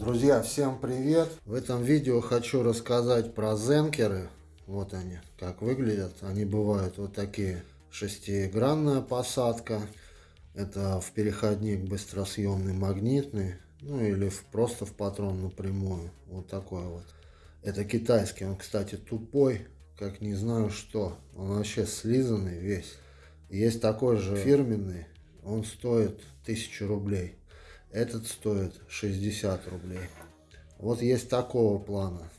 Друзья, всем привет! В этом видео хочу рассказать про зенкеры. Вот они, как выглядят. Они бывают вот такие. Шестигранная посадка. Это в переходник быстросъемный магнитный. Ну или в, просто в патрон напрямую. Вот такой вот. Это китайский. Он, кстати, тупой, как не знаю что. Он вообще слизанный весь. Есть такой же фирменный. Он стоит 1000 рублей. Этот стоит 60 рублей. Вот есть такого плана.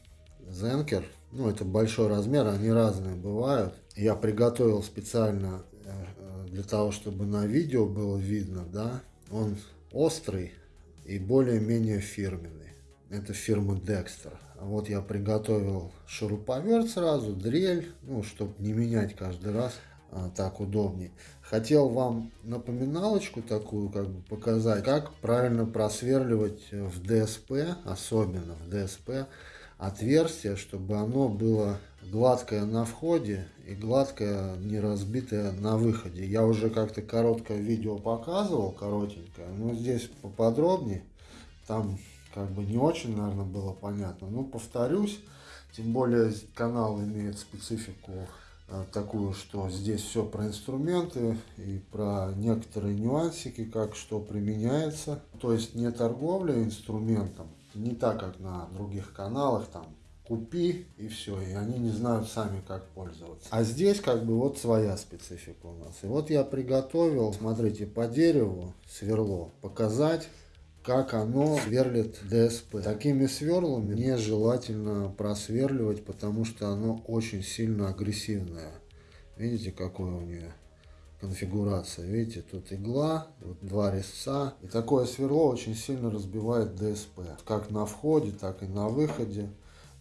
Зенкер. Ну, это большой размер, они разные бывают. Я приготовил специально э, для того, чтобы на видео было видно, да. Он острый и более-менее фирменный. Это фирма Dexter. Вот я приготовил шуруповерт сразу, дрель, ну, чтобы не менять каждый раз. А, так удобнее. Хотел вам напоминалочку такую как бы показать, как правильно просверливать в ДСП, особенно в ДСП, отверстие, чтобы оно было гладкое на входе и гладкое, не разбитое на выходе. Я уже как-то короткое видео показывал, коротенькое, но здесь поподробнее. Там как бы не очень, наверное, было понятно. Но повторюсь, тем более канал имеет специфику Э, такую, что здесь все про инструменты и про некоторые нюансики, как что применяется. То есть не торговля инструментом, не так, как на других каналах, там купи и все, и они не знают сами, как пользоваться. А здесь как бы вот своя специфика у нас. И вот я приготовил, смотрите, по дереву сверло, показать, как оно сверлит ДСП. Такими сверлами нежелательно просверливать, потому что оно очень сильно агрессивное. Видите, какое у нее конфигурация. Видите, тут игла, вот два резца. И такое сверло очень сильно разбивает ДСП. Как на входе, так и на выходе.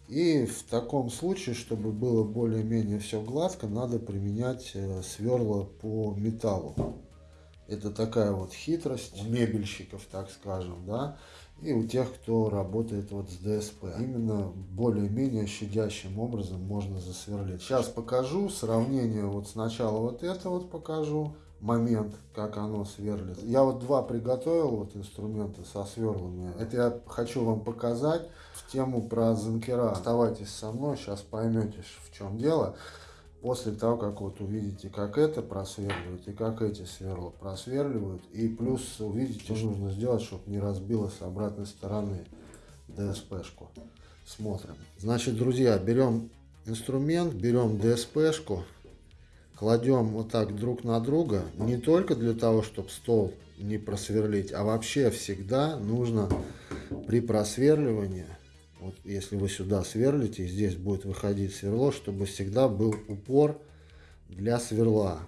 И в таком случае, чтобы было более-менее все гладко, надо применять э, сверла по металлу. Это такая вот хитрость у мебельщиков, так скажем, да, и у тех, кто работает вот с ДСП. Именно более-менее щадящим образом можно засверлить. Сейчас покажу сравнение, вот сначала вот это вот покажу, момент, как оно сверлит. Я вот два приготовил вот инструменты со сверлами. Это я хочу вам показать в тему про занкера. Оставайтесь со мной, сейчас поймете, в чем дело после того, как вот увидите, как это просверливают и как эти сверла просверливают. И плюс увидите, что нужно сделать, чтобы не разбилось с обратной стороны ДСП-шку. Смотрим. Значит, друзья, берем инструмент, берем ДСП-шку, кладем вот так друг на друга. Не только для того, чтобы стол не просверлить, а вообще всегда нужно при просверливании вот если вы сюда сверлите, здесь будет выходить сверло, чтобы всегда был упор для сверла,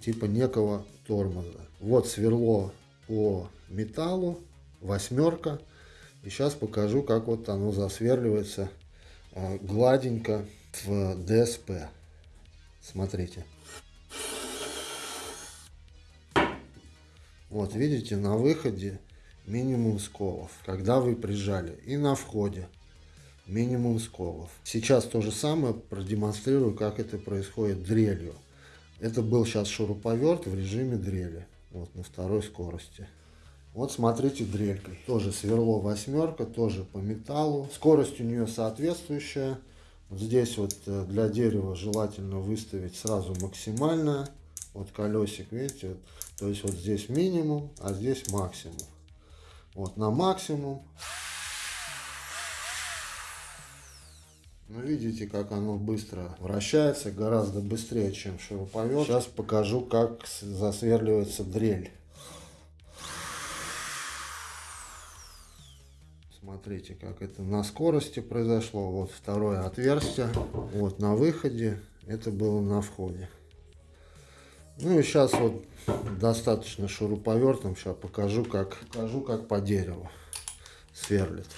типа некого тормоза. Вот сверло по металлу, восьмерка. И сейчас покажу, как вот оно засверливается э, гладенько в ДСП. Смотрите. Вот видите, на выходе минимум сколов, когда вы прижали. И на входе минимум сколов. Сейчас то же самое продемонстрирую, как это происходит дрелью. Это был сейчас шуруповерт в режиме дрели, вот на второй скорости. Вот смотрите дрелькой, тоже сверло восьмерка, тоже по металлу. Скорость у нее соответствующая. Вот здесь вот э, для дерева желательно выставить сразу максимальная. Вот колесик, видите, вот, то есть вот здесь минимум, а здесь максимум. Вот на максимум. Ну, видите, как оно быстро вращается, гораздо быстрее, чем шуруповерт. Сейчас покажу, как засверливается дрель. Смотрите, как это на скорости произошло. Вот второе отверстие. Вот на выходе. Это было на входе. Ну и сейчас вот достаточно шуруповертом. Сейчас покажу, как, покажу, как по дереву сверлит.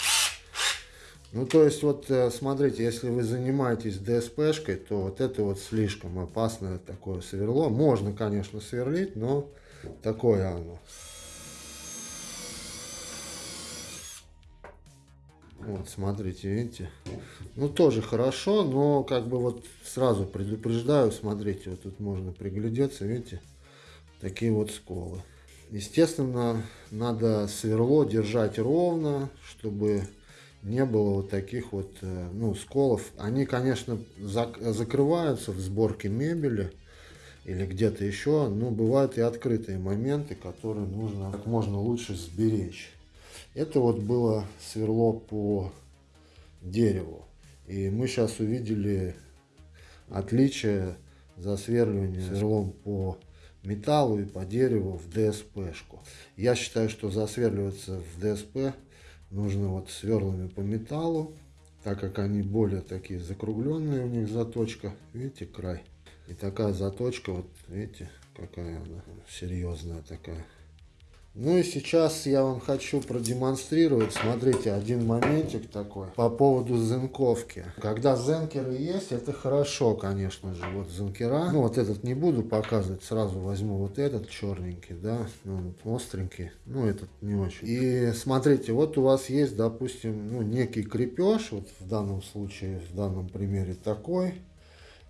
Ну, то есть, вот, э, смотрите, если вы занимаетесь ДСПшкой, то вот это вот слишком опасное такое сверло. Можно, конечно, сверлить, но такое оно. Вот, смотрите, видите? Ну, тоже хорошо, но как бы вот сразу предупреждаю, смотрите, вот тут можно приглядеться, видите? Такие вот сколы. Естественно, надо сверло держать ровно, чтобы не было вот таких вот э, ну, сколов. Они, конечно, зак закрываются в сборке мебели или где-то еще, но бывают и открытые моменты, которые нужно как можно лучше сберечь. Это вот было сверло по дереву. И мы сейчас увидели отличие засверливания сверлом по металлу и по дереву в ДСП-шку. Я считаю, что засверливаться в ДСП нужно вот сверлами по металлу, так как они более такие закругленные, у них заточка, видите, край. И такая заточка, вот видите, какая она серьезная такая. Ну и сейчас я вам хочу продемонстрировать, смотрите, один моментик такой по поводу зенковки. Когда зенкеры есть, это хорошо, конечно же, вот зенкера. Ну вот этот не буду показывать, сразу возьму вот этот черненький, да, ну, остренький, ну этот не очень. И смотрите, вот у вас есть, допустим, ну некий крепеж, вот в данном случае, в данном примере такой.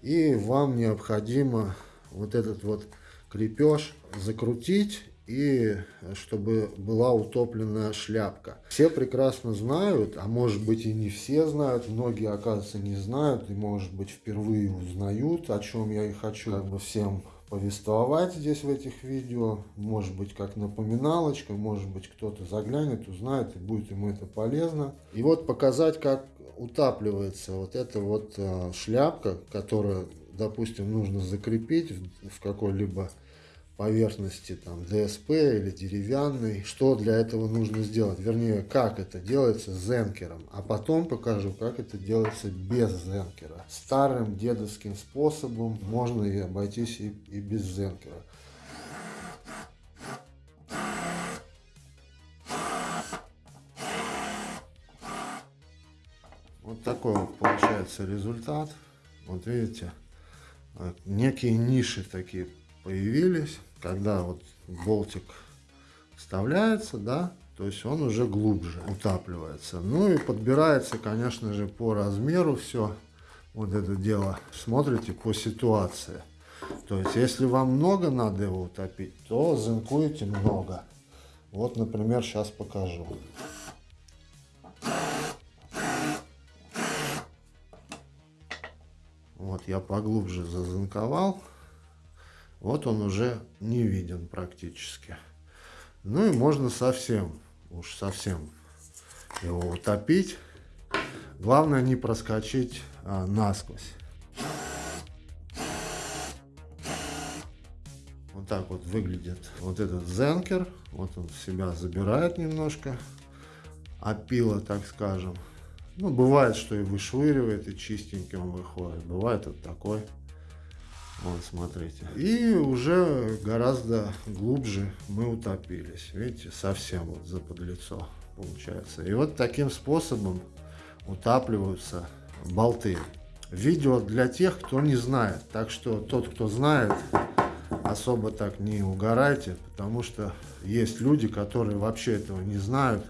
И вам необходимо вот этот вот крепеж закрутить и чтобы была утоплена шляпка. Все прекрасно знают, а может быть и не все знают, многие, оказывается, не знают и, может быть, впервые узнают, о чем я и хочу как бы всем повествовать здесь в этих видео. Может быть, как напоминалочка, может быть, кто-то заглянет, узнает и будет ему это полезно. И вот показать, как утапливается вот эта вот э, шляпка, которую, допустим, нужно закрепить в какой-либо поверхности там ДСП или деревянной. Что для этого нужно сделать? Вернее, как это делается с зенкером. А потом покажу, как это делается без зенкера. Старым дедовским способом можно и обойтись и, и без зенкера. Вот такой вот получается результат. Вот видите, некие ниши такие появились, когда вот болтик вставляется, да, то есть он уже глубже утапливается. Ну и подбирается, конечно же, по размеру все вот это дело. Смотрите по ситуации. То есть, если вам много надо его утопить, то зинкуете много. Вот, например, сейчас покажу. Вот я поглубже зазинковал. Вот он уже не виден практически. Ну и можно совсем, уж совсем его утопить. Главное не проскочить а, насквозь. Вот так вот выглядит вот этот зенкер. Вот он себя забирает немножко. Опила, так скажем. Ну, бывает, что и вышвыривает, и чистеньким выходит. Бывает вот такой. Вот, смотрите. И уже гораздо глубже мы утопились. Видите, совсем вот за подлицо получается. И вот таким способом утапливаются болты. Видео для тех, кто не знает. Так что тот, кто знает, особо так не угорайте, потому что есть люди, которые вообще этого не знают.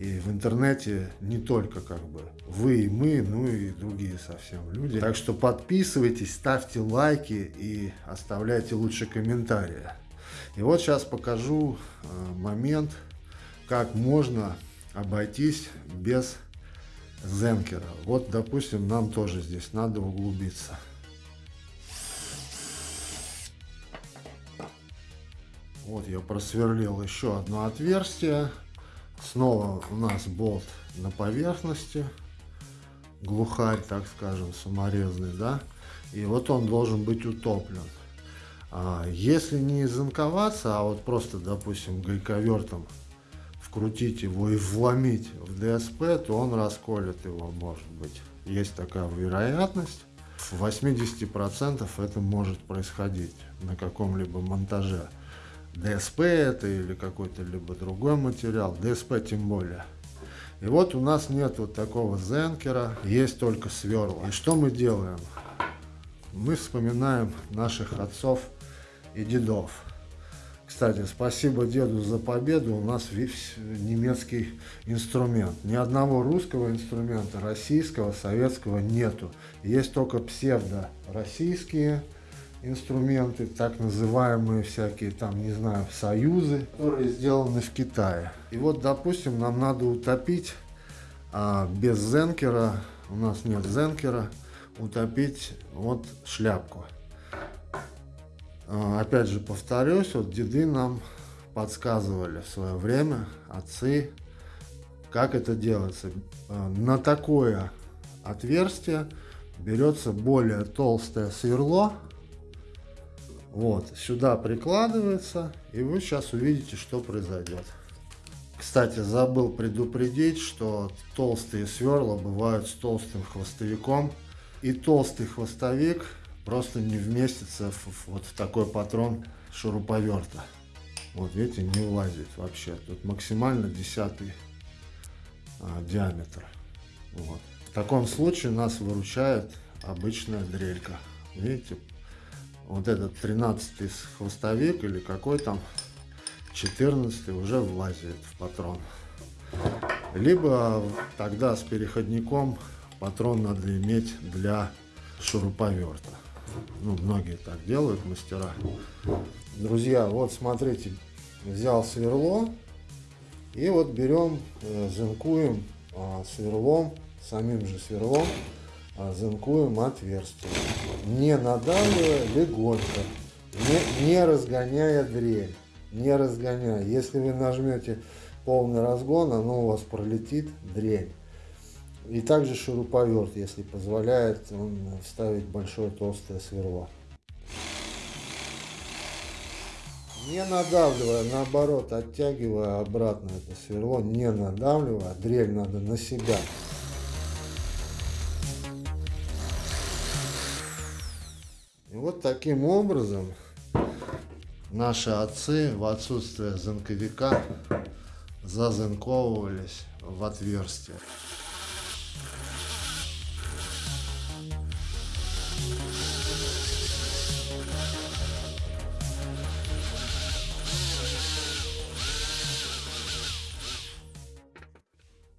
И в интернете не только как бы вы и мы, ну и другие совсем люди. Так что подписывайтесь, ставьте лайки и оставляйте лучше комментарии. И вот сейчас покажу э, момент, как можно обойтись без зенкера. Вот, допустим, нам тоже здесь надо углубиться. Вот я просверлил еще одно отверстие. Снова у нас болт на поверхности, глухарь, так скажем, саморезный, да, и вот он должен быть утоплен. А если не замковаться, а вот просто, допустим, гайковертом вкрутить его и вломить в ДСП, то он расколет его, может быть. Есть такая вероятность. В 80% это может происходить на каком-либо монтаже. ДСП это или какой-то либо другой материал, ДСП тем более. И вот у нас нет вот такого зенкера, есть только сверла. И что мы делаем? Мы вспоминаем наших отцов и дедов. Кстати, спасибо деду за победу, у нас немецкий инструмент. Ни одного русского инструмента, российского, советского нету. Есть только псевдо-российские инструменты, так называемые всякие там, не знаю, союзы, которые сделаны в Китае. И вот, допустим, нам надо утопить а, без зенкера, у нас нет зенкера, утопить вот шляпку. А, опять же повторюсь, вот деды нам подсказывали в свое время, отцы, как это делается. А, на такое отверстие берется более толстое сверло, вот, сюда прикладывается, и вы сейчас увидите, что произойдет. Кстати, забыл предупредить, что толстые сверла бывают с толстым хвостовиком, и толстый хвостовик просто не вместится в, вот в такой патрон шуруповерта. Вот видите, не влазит вообще. Тут максимально десятый а, диаметр. Вот. В таком случае нас выручает обычная дрелька. Видите, вот этот 13 хвостовик или какой там 14 уже влазит в патрон. Либо тогда с переходником патрон надо иметь для шуруповерта. Ну, многие так делают, мастера. Друзья, вот смотрите, взял сверло и вот берем, э, зинкуем а, сверлом, самим же сверлом а, зинкуем отверстие. Не надавливая, легонько, не, не разгоняя дрель. Не разгоняя. Если вы нажмете полный разгон, оно у вас пролетит дрель. И также шуруповерт, если позволяет вставить большое толстое сверло. Не надавливая, наоборот, оттягивая обратно это сверло, не надавливая, дрель надо на себя. Таким образом наши отцы в отсутствие занковика зазынковывались в отверстие.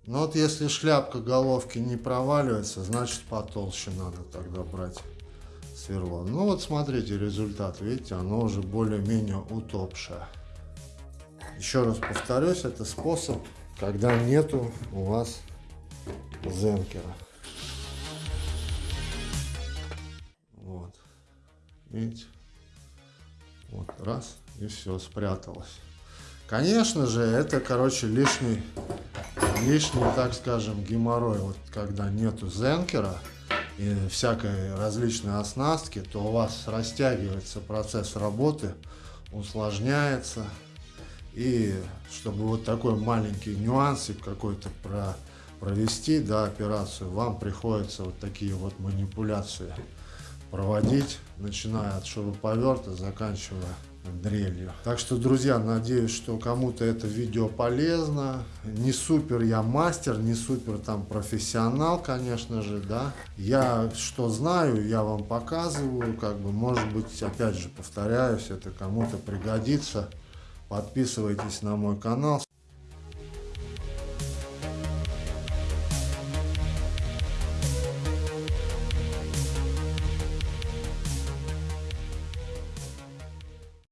Но вот если шляпка головки не проваливается, значит потолще надо тогда брать сверло. Ну вот смотрите результат, видите, оно уже более-менее утопшее. Еще раз повторюсь, это способ, когда нету у вас зенкера. Вот, видите, вот раз и все, спряталось. Конечно же, это, короче, лишний лишний, так скажем, геморрой, вот когда нету зенкера всякой различной оснастки, то у вас растягивается процесс работы, усложняется. И чтобы вот такой маленький нюансик какой-то про, провести, да, операцию, вам приходится вот такие вот манипуляции проводить, начиная от шуруповерта, заканчивая дрелью. Так что, друзья, надеюсь, что кому-то это видео полезно. Не супер я мастер, не супер там профессионал, конечно же, да. Я что знаю, я вам показываю, как бы, может быть, опять же, повторяюсь, это кому-то пригодится. Подписывайтесь на мой канал.